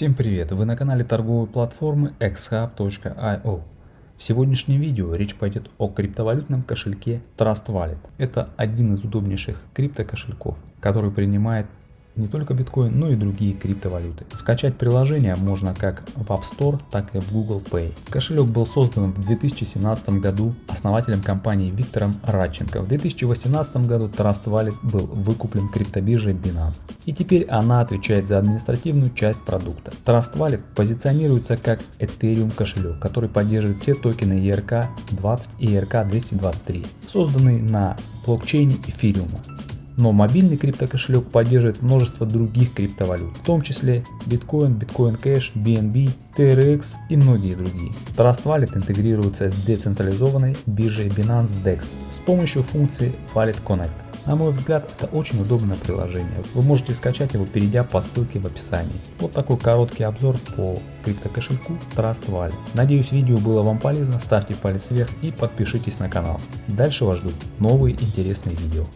Всем привет! Вы на канале торговой платформы xhub.io. В сегодняшнем видео речь пойдет о криптовалютном кошельке Trust Wallet. Это один из удобнейших криптокошельков, который принимает не только биткоин, но и другие криптовалюты. Скачать приложение можно как в App Store, так и в Google Play. Кошелек был создан в 2017 году основателем компании Виктором Радченко. В 2018 году Trust Wallet был выкуплен криптобиржей Binance. И теперь она отвечает за административную часть продукта. Trust Wallet позиционируется как Ethereum кошелек, который поддерживает все токены ERC-20 и ERC-223, созданные на блокчейне эфириума. Но мобильный криптокошелек поддерживает множество других криптовалют, в том числе биткоин, биткоин кэш, BNB, TRX и многие другие. Trust Wallet интегрируется с децентрализованной биржей Binance DEX с помощью функции Wallet Connect. На мой взгляд, это очень удобное приложение. Вы можете скачать его, перейдя по ссылке в описании. Вот такой короткий обзор по криптокошельку Trust Wallet. Надеюсь видео было вам полезно, ставьте палец вверх и подпишитесь на канал. Дальше вас ждут новые интересные видео.